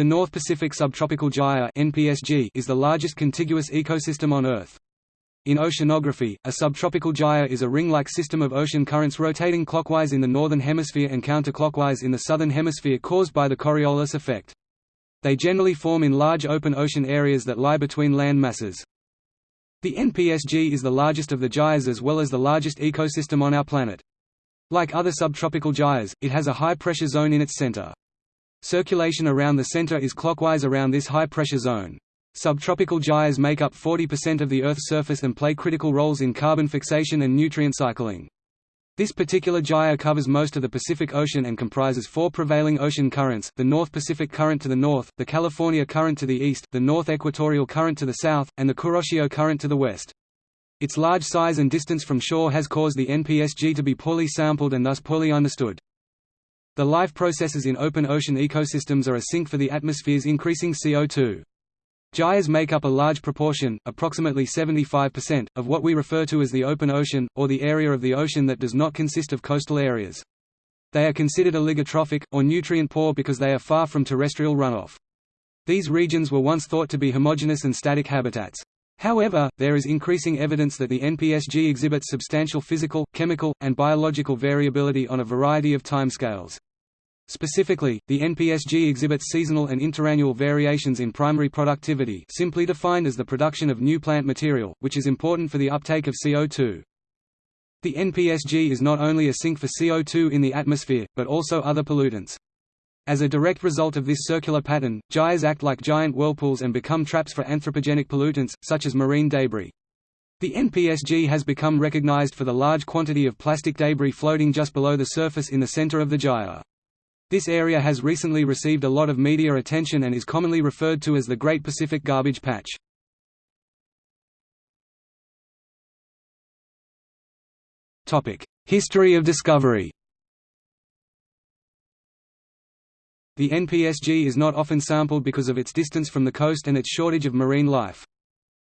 The North Pacific Subtropical Gyre (NPSG) is the largest contiguous ecosystem on Earth. In oceanography, a subtropical gyre is a ring-like system of ocean currents rotating clockwise in the northern hemisphere and counterclockwise in the southern hemisphere caused by the Coriolis effect. They generally form in large open ocean areas that lie between land masses. The NPSG is the largest of the gyres as well as the largest ecosystem on our planet. Like other subtropical gyres, it has a high-pressure zone in its center. Circulation around the center is clockwise around this high-pressure zone. Subtropical gyres make up 40% of the Earth's surface and play critical roles in carbon fixation and nutrient cycling. This particular gyre covers most of the Pacific Ocean and comprises four prevailing ocean currents, the North Pacific Current to the north, the California Current to the east, the North Equatorial Current to the south, and the Kuroshio Current to the west. Its large size and distance from shore has caused the NPSG to be poorly sampled and thus poorly understood. The life processes in open ocean ecosystems are a sink for the atmosphere's increasing CO2. Gyres make up a large proportion, approximately 75%, of what we refer to as the open ocean, or the area of the ocean that does not consist of coastal areas. They are considered oligotrophic, or nutrient-poor because they are far from terrestrial runoff. These regions were once thought to be homogeneous and static habitats. However, there is increasing evidence that the NPSG exhibits substantial physical, chemical, and biological variability on a variety of timescales. Specifically, the NPSG exhibits seasonal and interannual variations in primary productivity simply defined as the production of new plant material, which is important for the uptake of CO2. The NPSG is not only a sink for CO2 in the atmosphere, but also other pollutants. As a direct result of this circular pattern, gyres act like giant whirlpools and become traps for anthropogenic pollutants, such as marine debris. The NPSG has become recognized for the large quantity of plastic debris floating just below the surface in the center of the gyre. This area has recently received a lot of media attention and is commonly referred to as the Great Pacific Garbage Patch. History of discovery The NPSG is not often sampled because of its distance from the coast and its shortage of marine life.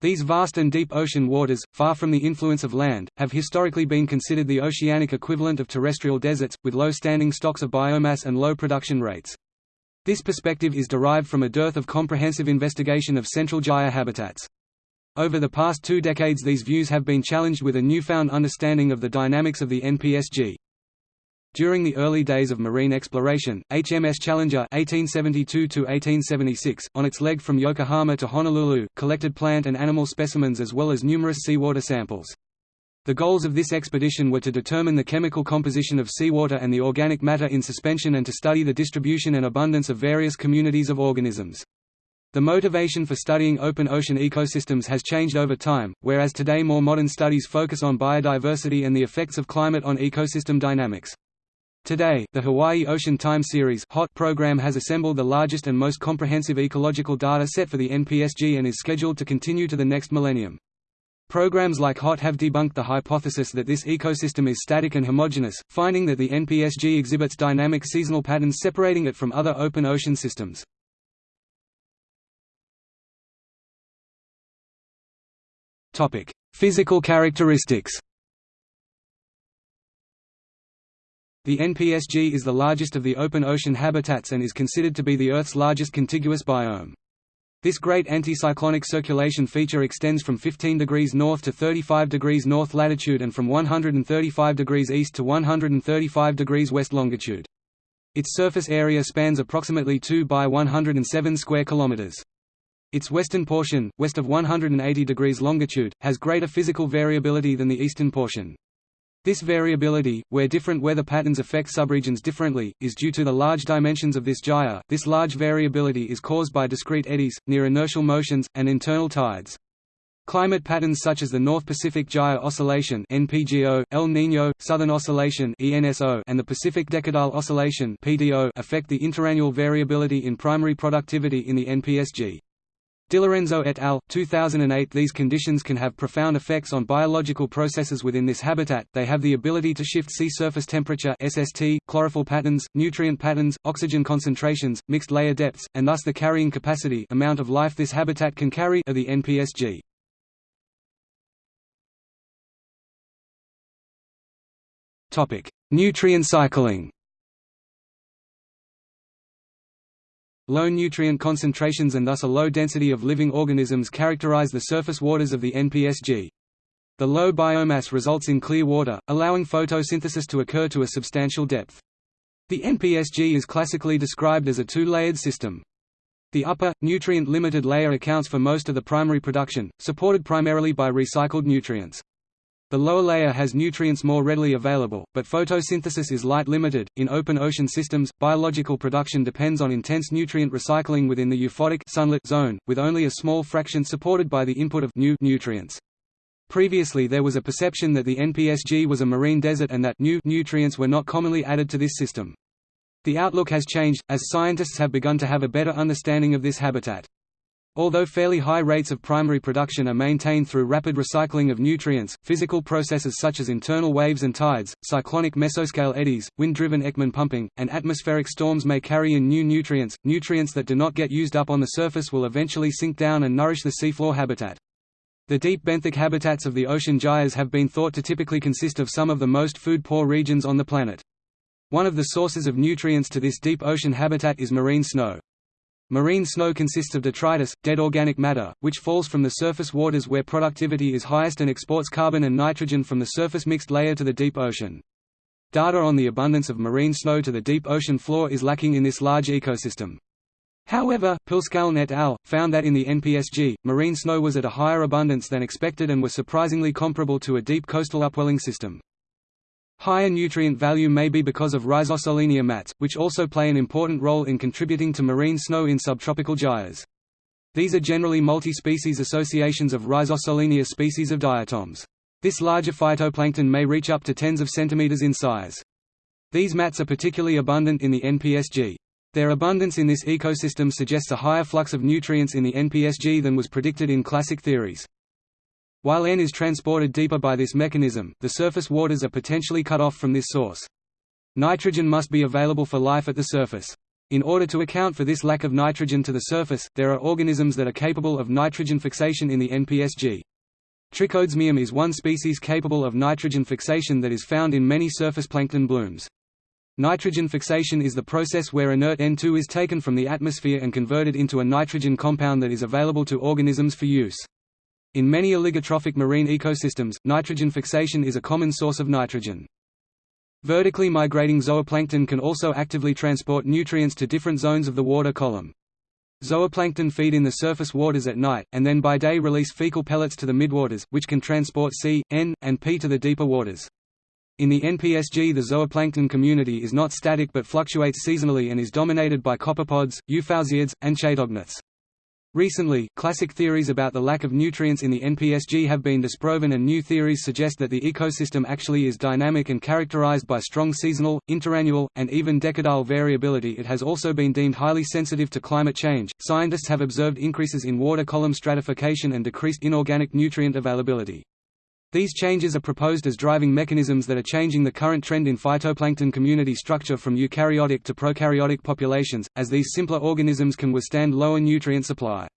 These vast and deep ocean waters, far from the influence of land, have historically been considered the oceanic equivalent of terrestrial deserts, with low standing stocks of biomass and low production rates. This perspective is derived from a dearth of comprehensive investigation of central gyre habitats. Over the past two decades these views have been challenged with a newfound understanding of the dynamics of the NPSG. During the early days of marine exploration, HMS Challenger (1872–1876), on its leg from Yokohama to Honolulu, collected plant and animal specimens as well as numerous seawater samples. The goals of this expedition were to determine the chemical composition of seawater and the organic matter in suspension and to study the distribution and abundance of various communities of organisms. The motivation for studying open ocean ecosystems has changed over time, whereas today more modern studies focus on biodiversity and the effects of climate on ecosystem dynamics. Today, the Hawaii Ocean Time Series HOT program has assembled the largest and most comprehensive ecological data set for the NPSG and is scheduled to continue to the next millennium. Programs like HOT have debunked the hypothesis that this ecosystem is static and homogeneous, finding that the NPSG exhibits dynamic seasonal patterns separating it from other open ocean systems. Physical characteristics The NPSG is the largest of the open ocean habitats and is considered to be the Earth's largest contiguous biome. This great anticyclonic circulation feature extends from 15 degrees north to 35 degrees north latitude and from 135 degrees east to 135 degrees west longitude. Its surface area spans approximately 2 by 107 square kilometers. Its western portion, west of 180 degrees longitude, has greater physical variability than the eastern portion. This variability, where different weather patterns affect subregions differently, is due to the large dimensions of this gyre. This large variability is caused by discrete eddies, near inertial motions, and internal tides. Climate patterns such as the North Pacific Gyre Oscillation (NPGO), El Niño, Southern Oscillation (ENSO), and the Pacific Decadal Oscillation (PDO) affect the interannual variability in primary productivity in the NPSG. DiLorenzo et al. 2008 These conditions can have profound effects on biological processes within this habitat, they have the ability to shift sea surface temperature SST, chlorophyll patterns, nutrient patterns, oxygen concentrations, mixed layer depths, and thus the carrying capacity amount of life this habitat can carry of the NPSG. Nutrient cycling Low nutrient concentrations and thus a low density of living organisms characterize the surface waters of the NPSG. The low biomass results in clear water, allowing photosynthesis to occur to a substantial depth. The NPSG is classically described as a two-layered system. The upper, nutrient-limited layer accounts for most of the primary production, supported primarily by recycled nutrients. The lower layer has nutrients more readily available, but photosynthesis is light-limited. In open ocean systems, biological production depends on intense nutrient recycling within the euphotic sunlit zone, with only a small fraction supported by the input of new nutrients. Previously there was a perception that the NPSG was a marine desert and that new nutrients were not commonly added to this system. The outlook has changed, as scientists have begun to have a better understanding of this habitat. Although fairly high rates of primary production are maintained through rapid recycling of nutrients, physical processes such as internal waves and tides, cyclonic mesoscale eddies, wind-driven Ekman pumping, and atmospheric storms may carry in new nutrients. Nutrients that do not get used up on the surface will eventually sink down and nourish the seafloor habitat. The deep benthic habitats of the ocean gyres have been thought to typically consist of some of the most food-poor regions on the planet. One of the sources of nutrients to this deep ocean habitat is marine snow. Marine snow consists of detritus, dead organic matter, which falls from the surface waters where productivity is highest and exports carbon and nitrogen from the surface mixed layer to the deep ocean. Data on the abundance of marine snow to the deep ocean floor is lacking in this large ecosystem. However, Pilskaln et al. found that in the NPSG, marine snow was at a higher abundance than expected and was surprisingly comparable to a deep coastal upwelling system. Higher nutrient value may be because of Rhizosolenia mats, which also play an important role in contributing to marine snow in subtropical gyres. These are generally multi-species associations of Rhizosolenia species of diatoms. This larger phytoplankton may reach up to tens of centimeters in size. These mats are particularly abundant in the NPSG. Their abundance in this ecosystem suggests a higher flux of nutrients in the NPSG than was predicted in classic theories. While N is transported deeper by this mechanism, the surface waters are potentially cut off from this source. Nitrogen must be available for life at the surface. In order to account for this lack of nitrogen to the surface, there are organisms that are capable of nitrogen fixation in the NPSG. Trichodesmium is one species capable of nitrogen fixation that is found in many surface plankton blooms. Nitrogen fixation is the process where inert N2 is taken from the atmosphere and converted into a nitrogen compound that is available to organisms for use. In many oligotrophic marine ecosystems, nitrogen fixation is a common source of nitrogen. Vertically migrating zooplankton can also actively transport nutrients to different zones of the water column. Zooplankton feed in the surface waters at night, and then by day release fecal pellets to the midwaters, which can transport C, N, and P to the deeper waters. In the NPSG the zooplankton community is not static but fluctuates seasonally and is dominated by copepods, euphausiids, and chaetognaths. Recently, classic theories about the lack of nutrients in the NPSG have been disproven and new theories suggest that the ecosystem actually is dynamic and characterized by strong seasonal, interannual, and even decadal variability. It has also been deemed highly sensitive to climate change. Scientists have observed increases in water column stratification and decreased inorganic nutrient availability. These changes are proposed as driving mechanisms that are changing the current trend in phytoplankton community structure from eukaryotic to prokaryotic populations, as these simpler organisms can withstand lower nutrient supply.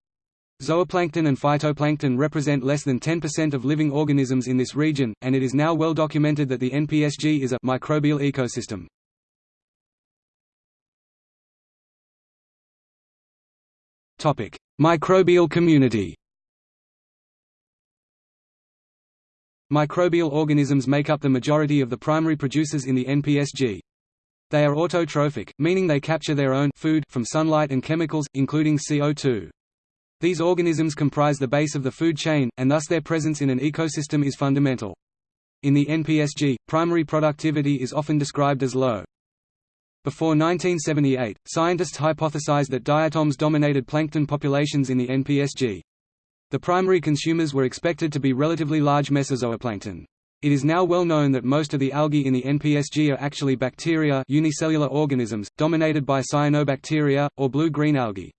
Zooplankton and phytoplankton represent less than 10% of living organisms in this region, and it is now well documented that the NPSG is a microbial ecosystem. Microbial community Microbial organisms make up the majority of the primary producers in the NPSG. They are autotrophic, meaning they capture their own food from sunlight and chemicals, including CO2. These organisms comprise the base of the food chain, and thus their presence in an ecosystem is fundamental. In the NPSG, primary productivity is often described as low. Before 1978, scientists hypothesized that diatoms dominated plankton populations in the NPSG. The primary consumers were expected to be relatively large mesozooplankton. It is now well known that most of the algae in the NPSG are actually bacteria unicellular organisms, dominated by cyanobacteria, or blue-green algae.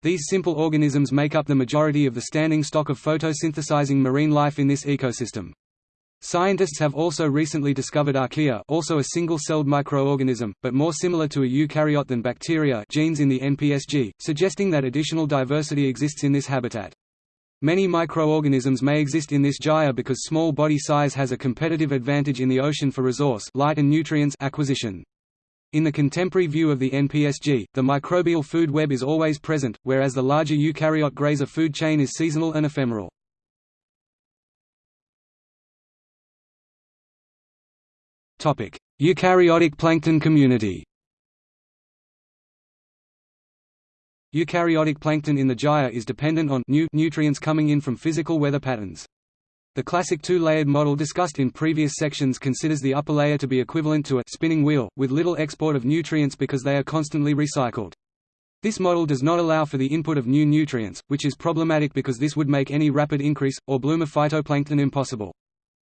These simple organisms make up the majority of the standing stock of photosynthesizing marine life in this ecosystem. Scientists have also recently discovered archaea also a single-celled microorganism, but more similar to a eukaryote than bacteria genes in the NPSG, suggesting that additional diversity exists in this habitat. Many microorganisms may exist in this gyre because small body size has a competitive advantage in the ocean for resource light and nutrients acquisition. In the contemporary view of the NPSG, the microbial food web is always present, whereas the larger eukaryote grazer food chain is seasonal and ephemeral. Eukaryotic plankton community Eukaryotic plankton in the gyre is dependent on new nutrients coming in from physical weather patterns. The classic two-layered model discussed in previous sections considers the upper layer to be equivalent to a spinning wheel, with little export of nutrients because they are constantly recycled. This model does not allow for the input of new nutrients, which is problematic because this would make any rapid increase, or bloom of phytoplankton impossible.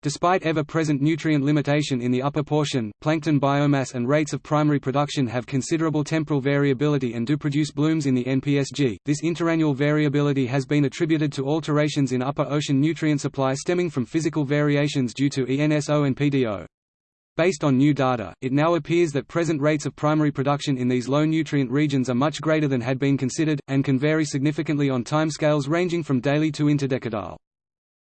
Despite ever-present nutrient limitation in the upper portion, plankton biomass and rates of primary production have considerable temporal variability and do produce blooms in the NPSG. This interannual variability has been attributed to alterations in upper ocean nutrient supply stemming from physical variations due to ENSO and PDO. Based on new data, it now appears that present rates of primary production in these low nutrient regions are much greater than had been considered, and can vary significantly on timescales ranging from daily to interdecadal.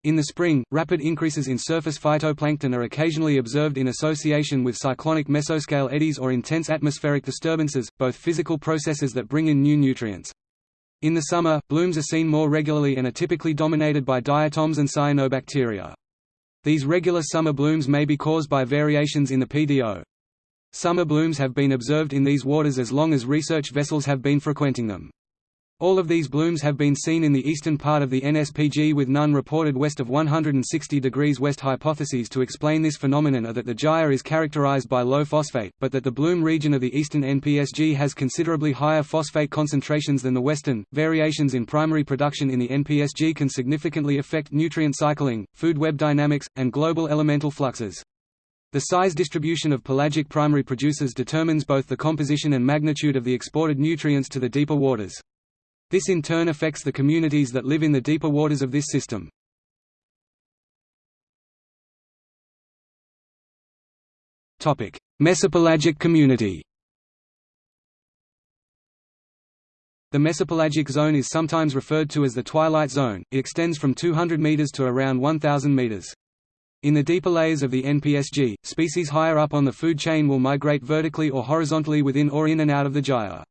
In the spring, rapid increases in surface phytoplankton are occasionally observed in association with cyclonic mesoscale eddies or intense atmospheric disturbances, both physical processes that bring in new nutrients. In the summer, blooms are seen more regularly and are typically dominated by diatoms and cyanobacteria. These regular summer blooms may be caused by variations in the PDO. Summer blooms have been observed in these waters as long as research vessels have been frequenting them. All of these blooms have been seen in the eastern part of the NSPG with none reported west of 160 degrees west. Hypotheses to explain this phenomenon are that the gyre is characterized by low phosphate, but that the bloom region of the eastern NPSG has considerably higher phosphate concentrations than the western. Variations in primary production in the NPSG can significantly affect nutrient cycling, food web dynamics, and global elemental fluxes. The size distribution of pelagic primary producers determines both the composition and magnitude of the exported nutrients to the deeper waters. This in turn affects the communities that live in the deeper waters of this system. Mesopelagic community The mesopelagic zone is sometimes referred to as the twilight zone, it extends from 200 meters to around 1,000 meters. In the deeper layers of the NPSG, species higher up on the food chain will migrate vertically or horizontally within or in and out of the gyre.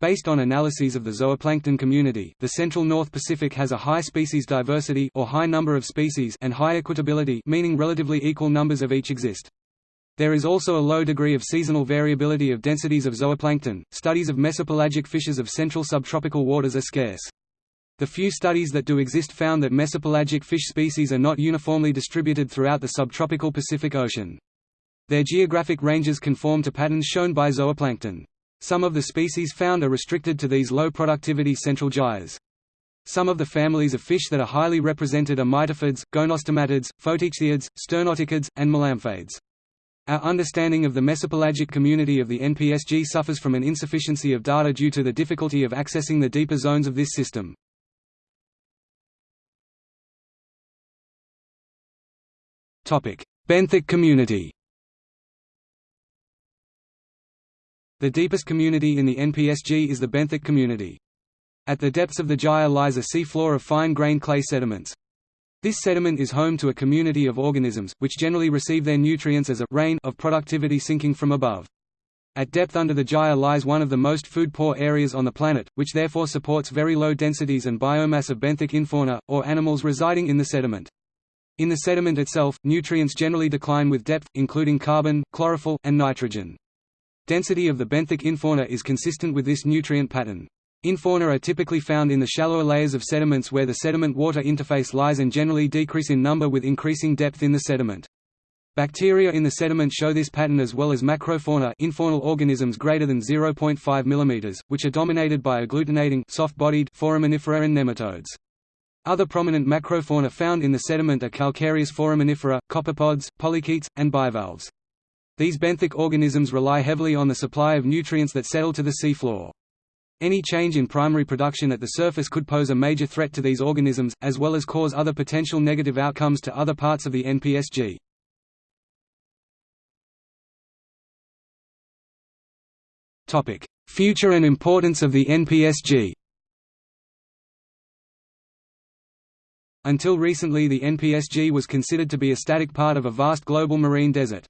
Based on analyses of the zooplankton community, the central North Pacific has a high species diversity or high number of species and high equitability meaning relatively equal numbers of each exist. There is also a low degree of seasonal variability of densities of zooplankton. Studies of mesopelagic fishes of central subtropical waters are scarce. The few studies that do exist found that mesopelagic fish species are not uniformly distributed throughout the subtropical Pacific Ocean. Their geographic ranges conform to patterns shown by zooplankton. Some of the species found are restricted to these low-productivity central gyres. Some of the families of fish that are highly represented are myctophids, gonostomatids, photichthyeids, sternoptychids, and melamphaids. Our understanding of the mesopelagic community of the NPSG suffers from an insufficiency of data due to the difficulty of accessing the deeper zones of this system. Benthic community The deepest community in the NPSG is the benthic community. At the depths of the gyre lies a seafloor of fine-grained clay sediments. This sediment is home to a community of organisms, which generally receive their nutrients as a rain of productivity sinking from above. At depth under the gyre lies one of the most food-poor areas on the planet, which therefore supports very low densities and biomass of benthic infauna, or animals residing in the sediment. In the sediment itself, nutrients generally decline with depth, including carbon, chlorophyll, and nitrogen. Density of the benthic infauna is consistent with this nutrient pattern. Infauna are typically found in the shallower layers of sediments where the sediment-water interface lies and generally decrease in number with increasing depth in the sediment. Bacteria in the sediment show this pattern as well as macrofauna infaunal organisms greater than 0.5 mm, which are dominated by agglutinating soft-bodied foraminifera and nematodes. Other prominent macrofauna found in the sediment are calcareous foraminifera, copepods, polychaetes, and bivalves. These benthic organisms rely heavily on the supply of nutrients that settle to the seafloor. Any change in primary production at the surface could pose a major threat to these organisms, as well as cause other potential negative outcomes to other parts of the NPSG. Future and importance of the NPSG Until recently the NPSG was considered to be a static part of a vast global marine desert.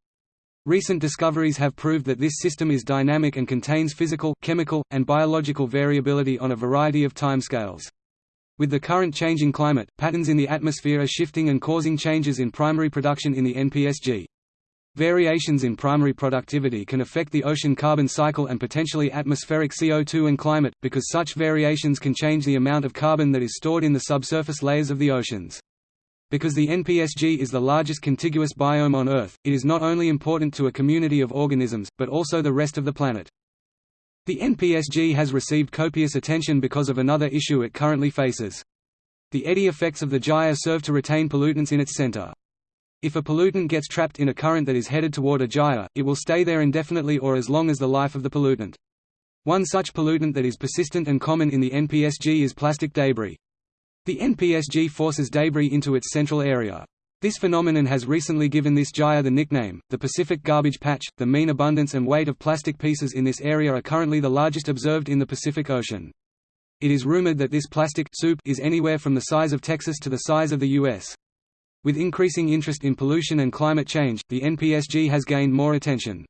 Recent discoveries have proved that this system is dynamic and contains physical, chemical, and biological variability on a variety of timescales. With the current changing climate, patterns in the atmosphere are shifting and causing changes in primary production in the NPSG. Variations in primary productivity can affect the ocean carbon cycle and potentially atmospheric CO2 and climate, because such variations can change the amount of carbon that is stored in the subsurface layers of the oceans. Because the NPSG is the largest contiguous biome on Earth, it is not only important to a community of organisms, but also the rest of the planet. The NPSG has received copious attention because of another issue it currently faces. The eddy effects of the gyre serve to retain pollutants in its center. If a pollutant gets trapped in a current that is headed toward a gyre, it will stay there indefinitely or as long as the life of the pollutant. One such pollutant that is persistent and common in the NPSG is plastic debris. The NPSG forces debris into its central area. This phenomenon has recently given this gyre the nickname, the Pacific Garbage Patch. The mean abundance and weight of plastic pieces in this area are currently the largest observed in the Pacific Ocean. It is rumored that this plastic soup is anywhere from the size of Texas to the size of the U.S. With increasing interest in pollution and climate change, the NPSG has gained more attention.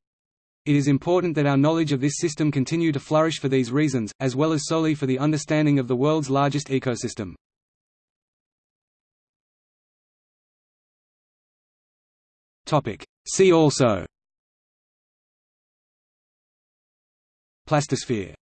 It is important that our knowledge of this system continue to flourish for these reasons, as well as solely for the understanding of the world's largest ecosystem. See also. Plastosphere